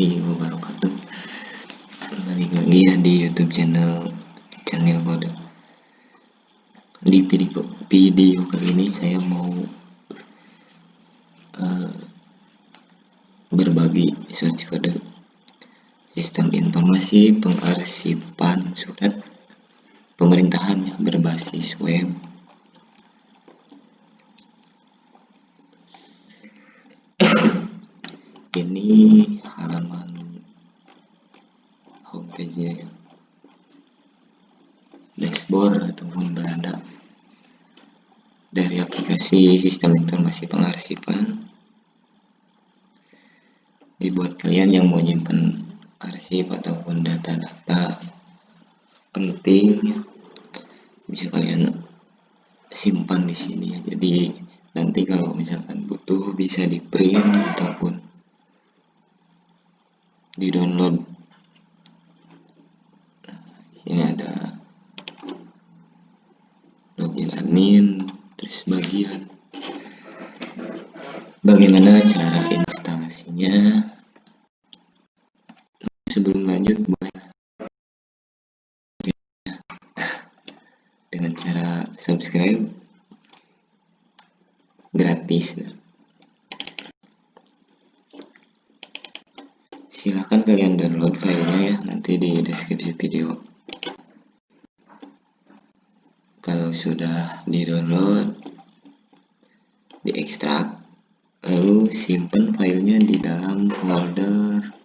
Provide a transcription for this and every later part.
warahmatullahi wabarakatuh. Balik lagi ya di youtube channel channel kode Di video, video kali ini saya mau uh, Berbagi search kode Sistem informasi pengarsipan surat Pemerintahan berbasis web. Ini halaman homepage nya ya dashboard ataupun beranda dari aplikasi sistem informasi pengarsipan. Dibuat kalian yang mau nyimpen arsip ataupun data-data penting bisa kalian simpan di sini. Ya jadi nanti kalau misalkan butuh bisa di print ataupun di download sebelum lanjut boleh dengan cara subscribe gratis. Silahkan kalian download filenya ya nanti di deskripsi video. Kalau sudah di download di ekstrak lalu simpan filenya di dalam folder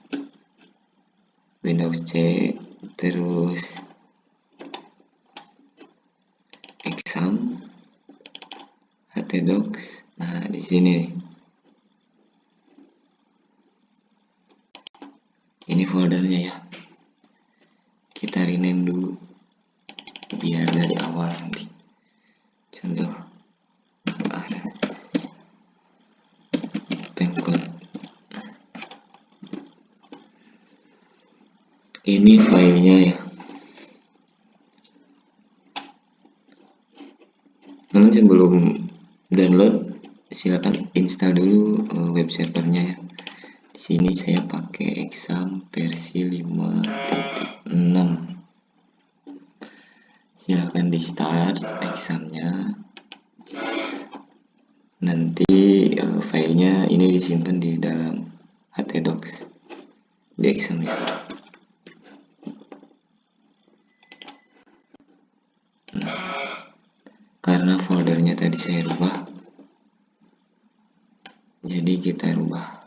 Windows C terus exam htdocs nah di sini ini foldernya ya. Kita rename dulu biar dari awal nanti contoh ada pemcode ini filenya ya. Namun sebelum download silakan install dulu uh, web servernya ya. Di sini saya pakai exam versi 5.6 silahkan di start examnya. Nanti uh, filenya ini disimpan di dalam htdocs di exam ya nah, karena tadi saya rubah. Jadi kita rubah.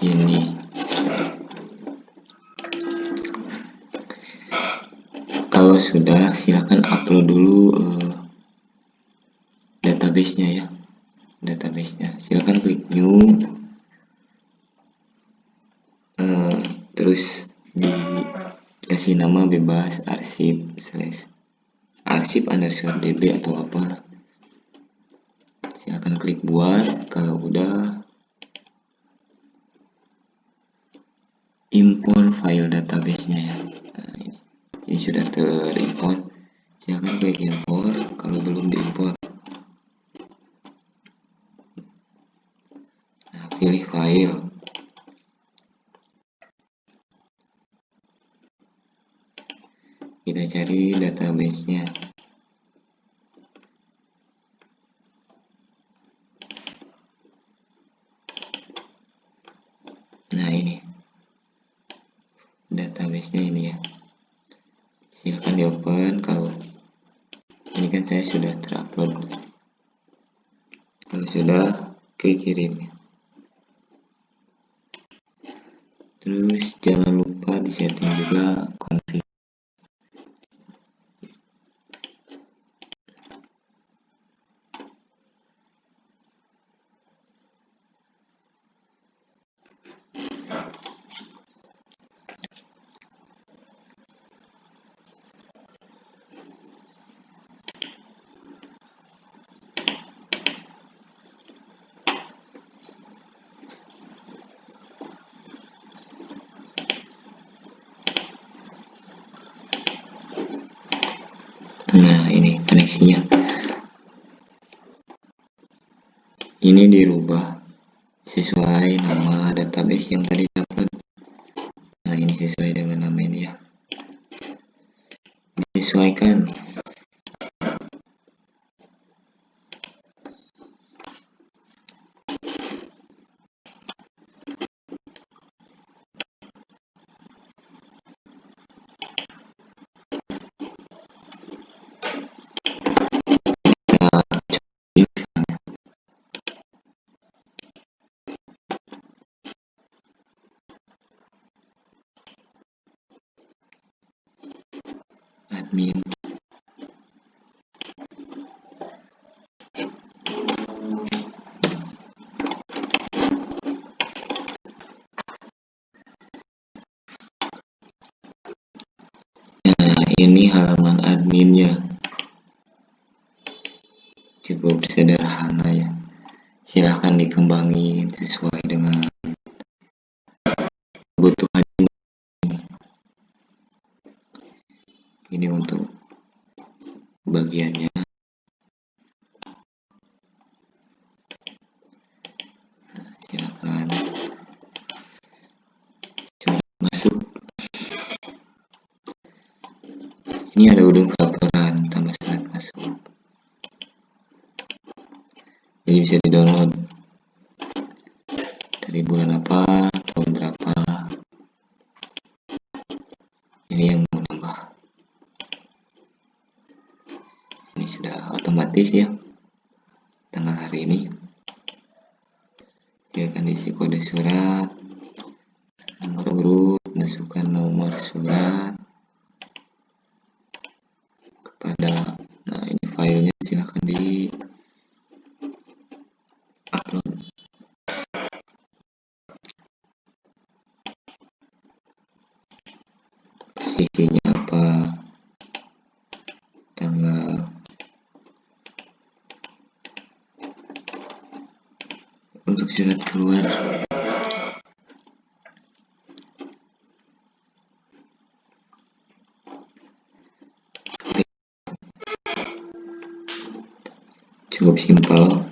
Ini. Kalau sudah silakan upload dulu uh, databasenya ya. Databasenya. Silakan klik new uh, terus dikasih nama bebas arsip slash arsip underscore db atau apa silakan klik buat kalau udah import file database-nya ya. Nah, ini. ini sudah terimport. Silahkan klik import kalau belum diimport. Nah, pilih file. Kita cari database-nya. Nah, ini. Database nya ini ya. Silahkan di open kalau ini kan saya sudah terupload. Kalau sudah klik kirim. Terus jangan lupa disetting juga nah ini koneksinya. Ini dirubah sesuai nama database yang tadi nah ini halaman adminnya. Cukup sederhana ya. Silahkan dikembangin sesuai dengan ini untuk bagiannya. Nah, silakan. Masuk. Ini ada udung laporan tambah syarat masuk. Jadi bisa di download dari bulan apa tahun berapa. Ini yang mau nambah ini sudah otomatis ya tanggal hari ini. Silakan isi kode surat nomor urut masukkan nomor surat kepada nah ini filenya silahkan di upload posisinya apa tanggal untuk surat keluar. Cukup simpel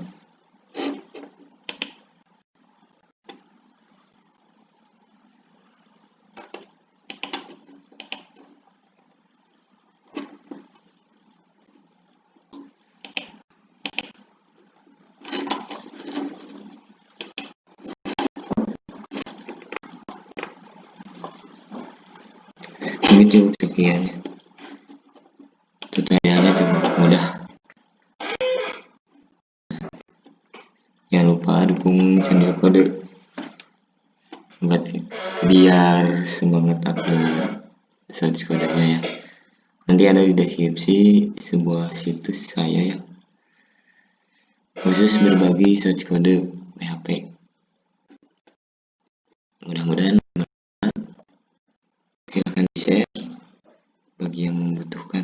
cukup sekian ya tutorialnya cukup mudah. Jangan lupa dukung channel kode. Buat biar semangat upload search kodenya ya. Nanti ada di deskripsi sebuah situs saya ya. Khusus berbagi search kode PHP mudah-mudahan silahkan di share bagi yang membutuhkan